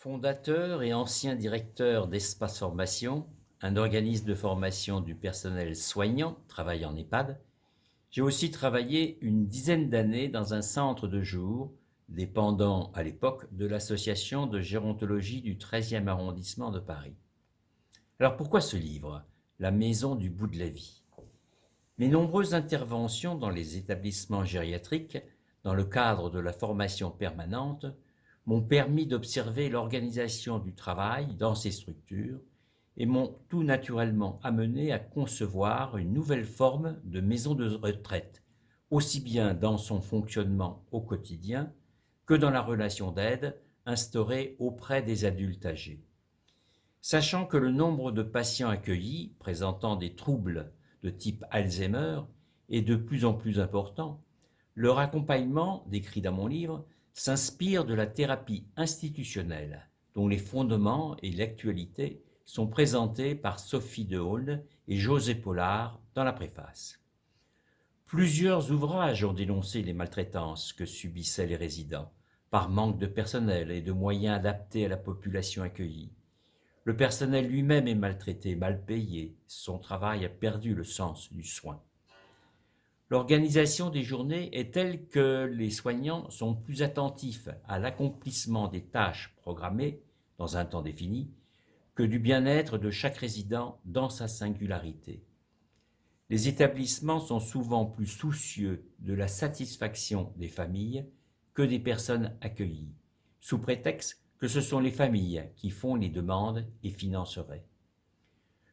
Fondateur et ancien directeur d'Espace Formation, un organisme de formation du personnel soignant travaillant en EHPAD, j'ai aussi travaillé une dizaine d'années dans un centre de jour dépendant à l'époque de l'association de gérontologie du 13e arrondissement de Paris. Alors pourquoi ce livre La maison du bout de la vie? Mes nombreuses interventions dans les établissements gériatriques, dans le cadre de la formation permanente, m'ont permis d'observer l'organisation du travail dans ces structures et m'ont tout naturellement amené à concevoir une nouvelle forme de maison de retraite, aussi bien dans son fonctionnement au quotidien que dans la relation d'aide instaurée auprès des adultes âgés. Sachant que le nombre de patients accueillis présentant des troubles de type Alzheimer est de plus en plus important, leur accompagnement, décrit dans mon livre, s'inspire de la thérapie institutionnelle, dont les fondements et l'actualité sont présentés par Sophie Dehaulne et José Pollard dans la préface. Plusieurs ouvrages ont dénoncé les maltraitances que subissaient les résidents, par manque de personnel et de moyens adaptés à la population accueillie. Le personnel lui-même est maltraité, mal payé, son travail a perdu le sens du soin. L'organisation des journées est telle que les soignants sont plus attentifs à l'accomplissement des tâches programmées dans un temps défini que du bien-être de chaque résident dans sa singularité. Les établissements sont souvent plus soucieux de la satisfaction des familles que des personnes accueillies, sous prétexte que ce sont les familles qui font les demandes et financeraient.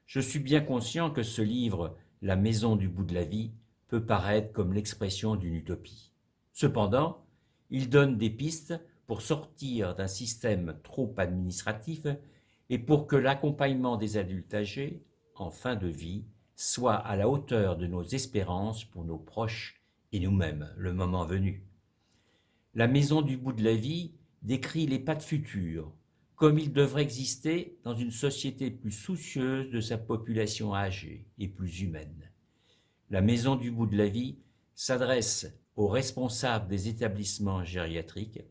Je suis bien conscient que ce livre, La maison du bout de la vie, peut paraître comme l'expression d'une utopie. Cependant, il donne des pistes pour sortir d'un système trop administratif et pour que l'accompagnement des adultes âgés, en fin de vie, soit à la hauteur de nos espérances pour nos proches et nous-mêmes, le moment venu. La maison du bout de la vie décrit les pas de futur, comme il devrait exister dans une société plus soucieuse de sa population âgée et plus humaine. La Maison du bout de la vie s'adresse aux responsables des établissements gériatriques,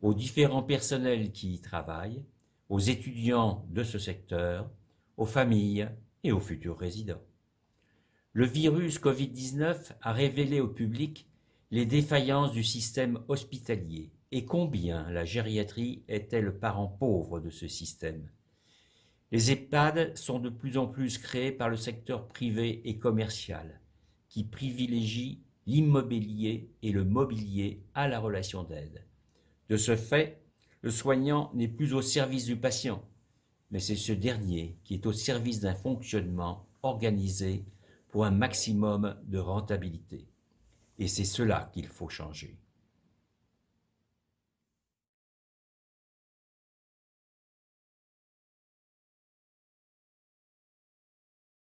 aux différents personnels qui y travaillent, aux étudiants de ce secteur, aux familles et aux futurs résidents. Le virus Covid-19 a révélé au public les défaillances du système hospitalier et combien la gériatrie était le parent pauvre de ce système. Les EHPAD sont de plus en plus créés par le secteur privé et commercial, qui privilégie l'immobilier et le mobilier à la relation d'aide. De ce fait, le soignant n'est plus au service du patient, mais c'est ce dernier qui est au service d'un fonctionnement organisé pour un maximum de rentabilité. Et c'est cela qu'il faut changer.